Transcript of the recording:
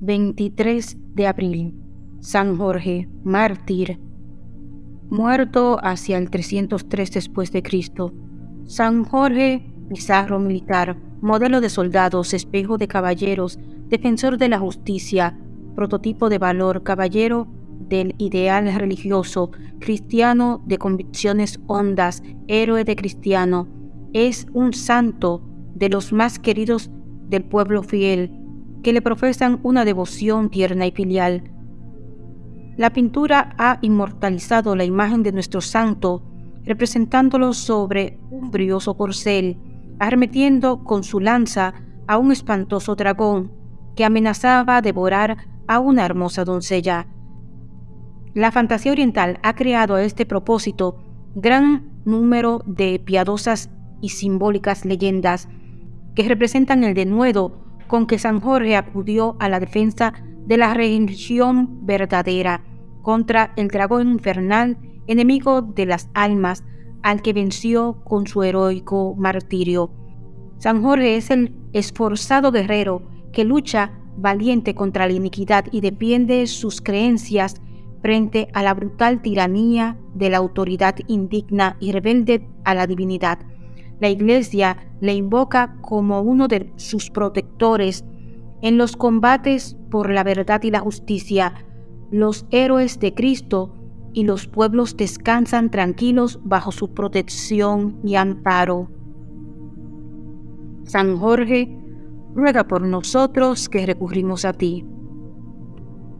23 de abril. San Jorge, mártir, muerto hacia el 303 después de Cristo. San Jorge, pizarro militar, modelo de soldados, espejo de caballeros, defensor de la justicia, prototipo de valor, caballero del ideal religioso, cristiano de convicciones hondas, héroe de cristiano, es un santo de los más queridos del pueblo fiel, que le profesan una devoción tierna y filial. La pintura ha inmortalizado la imagen de nuestro santo, representándolo sobre un brioso corcel, arremetiendo con su lanza a un espantoso dragón que amenazaba devorar a una hermosa doncella. La fantasía oriental ha creado a este propósito gran número de piadosas y simbólicas leyendas que representan el denuedo con que San Jorge acudió a la defensa de la religión verdadera contra el dragón infernal, enemigo de las almas, al que venció con su heroico martirio. San Jorge es el esforzado guerrero que lucha valiente contra la iniquidad y defiende sus creencias frente a la brutal tiranía de la autoridad indigna y rebelde a la divinidad. La Iglesia le invoca como uno de sus protectores en los combates por la verdad y la justicia. Los héroes de Cristo y los pueblos descansan tranquilos bajo su protección y amparo. San Jorge, ruega por nosotros que recurrimos a ti.